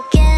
broken.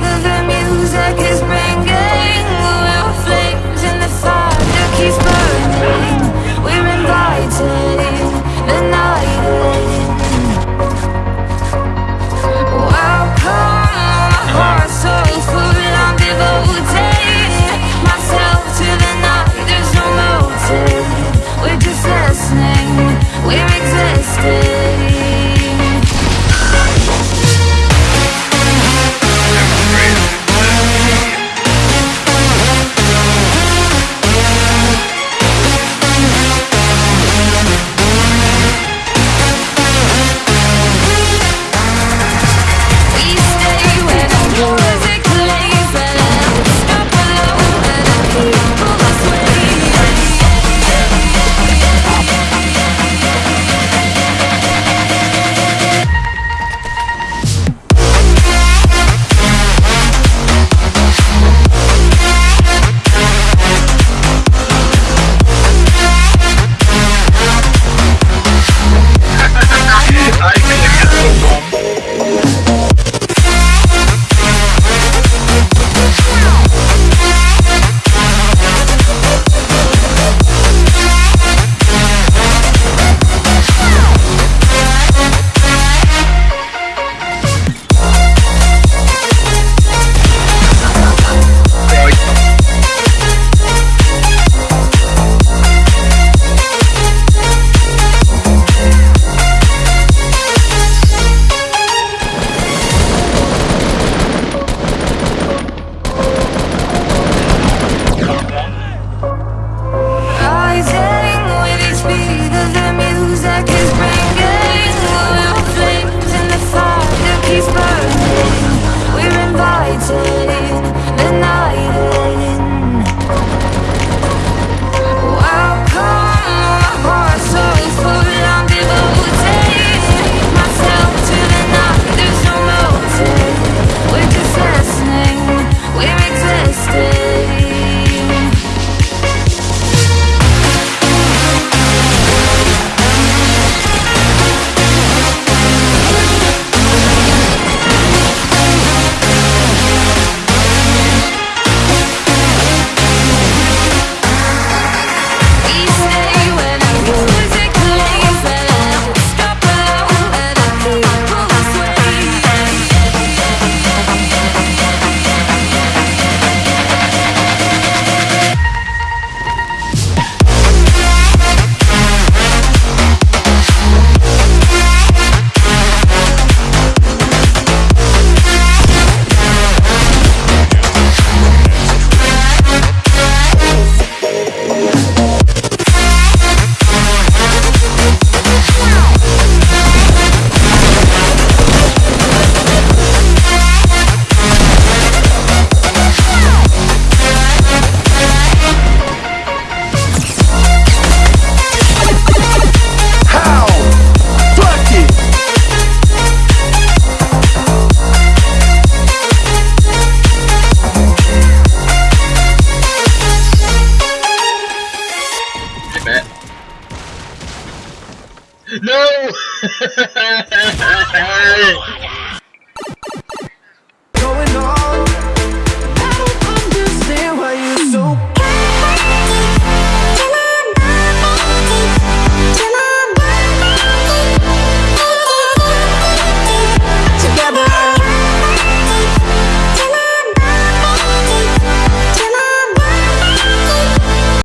No!